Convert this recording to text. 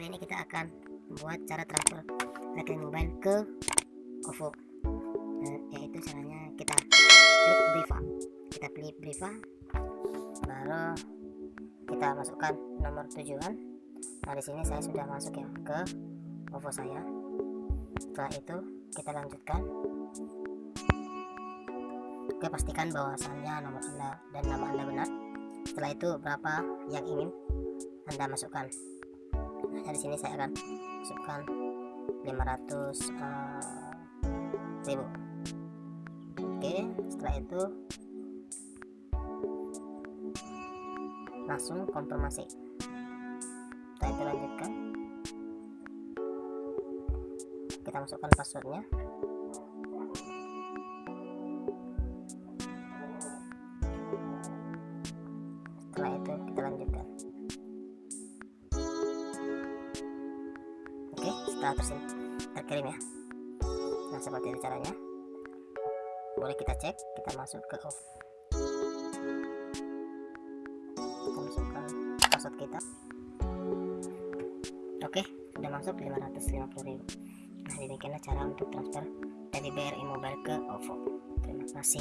kali ini kita akan membuat cara transfer rekening mobile ke OVO. Nah, yaitu caranya kita klik Briva. Kita klik Briva. Baru kita masukkan nomor tujuan. Nah di sini saya sudah masuk ya ke OVO saya. Setelah itu kita lanjutkan. Oke pastikan bahwasannya nomor anda dan nama anda benar. Setelah itu berapa yang ingin anda masukkan nah di sini saya akan masukkan 500 uh, ribu. Oke setelah itu langsung konfirmasi. Setelah itu lanjutkan. Kita masukkan passwordnya. Setelah itu kita lanjutkan setelah tersim terkirim ya. Nah seperti itu caranya. Boleh kita cek kita masuk ke off kita masukkan password kita. Oke sudah masuk 550.000 nah demikianlah cara untuk transfer dari BRI Mobile ke OVO terima kasih